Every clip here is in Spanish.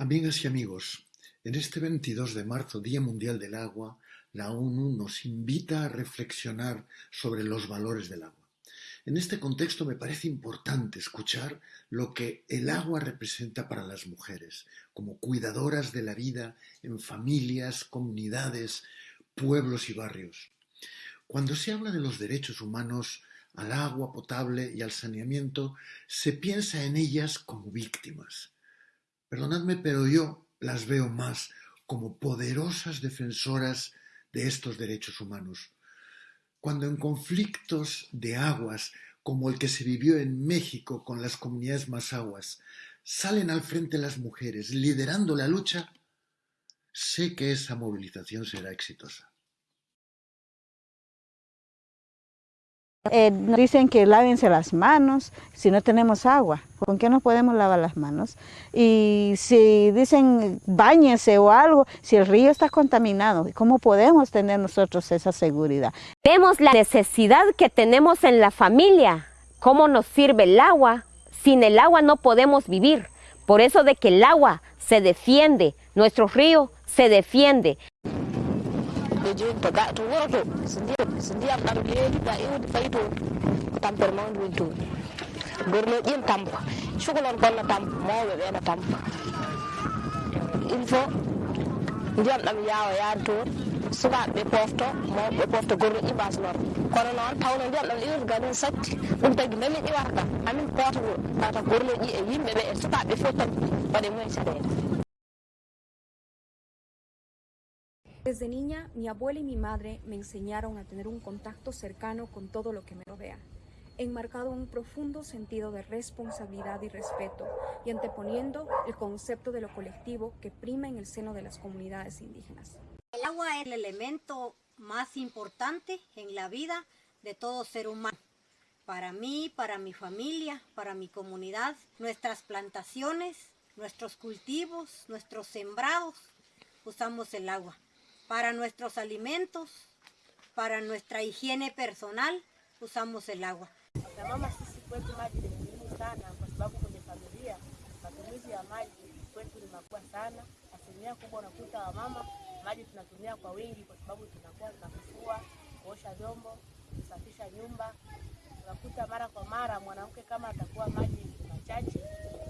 Amigas y amigos, en este 22 de marzo, Día Mundial del Agua, la ONU nos invita a reflexionar sobre los valores del agua. En este contexto me parece importante escuchar lo que el agua representa para las mujeres, como cuidadoras de la vida en familias, comunidades, pueblos y barrios. Cuando se habla de los derechos humanos al agua potable y al saneamiento, se piensa en ellas como víctimas Perdonadme, pero yo las veo más como poderosas defensoras de estos derechos humanos. Cuando en conflictos de aguas, como el que se vivió en México con las comunidades más aguas, salen al frente las mujeres liderando la lucha, sé que esa movilización será exitosa. Eh, dicen que lávense las manos si no tenemos agua. ¿Con qué nos podemos lavar las manos? Y si dicen bañese o algo, si el río está contaminado, ¿cómo podemos tener nosotros esa seguridad? Vemos la necesidad que tenemos en la familia, cómo nos sirve el agua. Sin el agua no podemos vivir. Por eso de que el agua se defiende, nuestro río se defiende. Ɓe joni to ga to woroto so ndiyam so ndiyam ɗam leeli ga iwde fayi to ko tampere mawde woni toon gorno ƴin tampa cukalon bonna tampa mawɓe ɓeena tampa il faut ndiyam ɗam yaawa yaade toon sukaɓe ɓe pofto mawɓe pofta gorno ƴiɓas lor kono noon tawno ndiyam ɗam iwde gamin satti ɗum tagui nami ƴiwata kam amin poota tata gorno ƴi e yimɓeɓe e sukaɓe fof tan waɗe mumen caɗele Desde niña, mi abuela y mi madre me enseñaron a tener un contacto cercano con todo lo que me rodea, enmarcado en un profundo sentido de responsabilidad y respeto y anteponiendo el concepto de lo colectivo que prima en el seno de las comunidades indígenas. El agua es el elemento más importante en la vida de todo ser humano. Para mí, para mi familia, para mi comunidad, nuestras plantaciones, nuestros cultivos, nuestros sembrados, usamos el agua para nuestros alimentos, para nuestra higiene personal, usamos el agua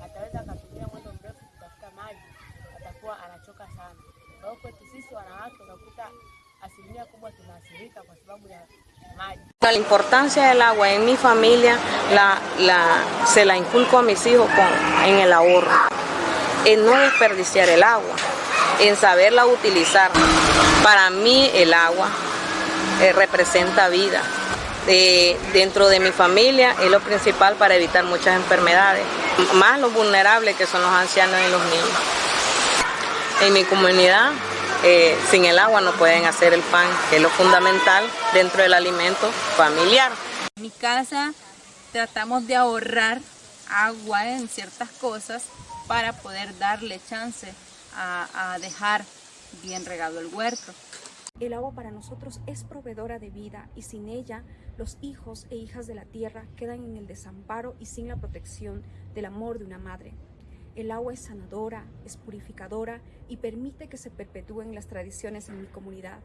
ataweza akatumia mwendo mrefu kutafuta maji, atakuwa anachoka sana. Kwa hiyo kwetu La importancia del agua en mi familia la, la, se la inculco a mis hijos con, en el ahorro, en no desperdiciar el agua, en saberla utilizar. Para mí el agua eh, representa vida. Dentro de mi familia es lo principal para evitar muchas enfermedades, más los vulnerables que son los ancianos y los niños. En mi comunidad, eh, sin el agua no pueden hacer el pan, que es lo fundamental dentro del alimento familiar. En mi casa tratamos de ahorrar agua en ciertas cosas para poder darle chance a, a dejar bien regado el huerto. El agua para nosotros es proveedora de vida y sin ella los hijos e hijas de la tierra quedan en el desamparo y sin la protección del amor de una madre. El agua es sanadora, es purificadora y permite que se perpetúen las tradiciones en mi comunidad.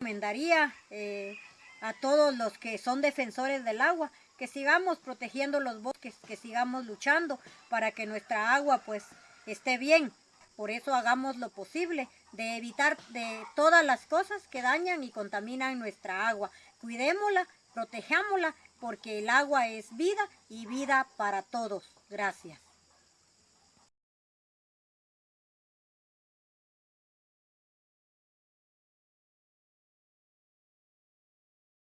Recomendaría eh, a todos los que son defensores del agua que sigamos protegiendo los bosques, que sigamos luchando para que nuestra agua pues esté bien. Por eso hagamos lo posible de evitar de todas las cosas que dañan y contaminan nuestra agua. Cuidémosla, protejámosla porque el agua es vida y vida para todos. Gracias.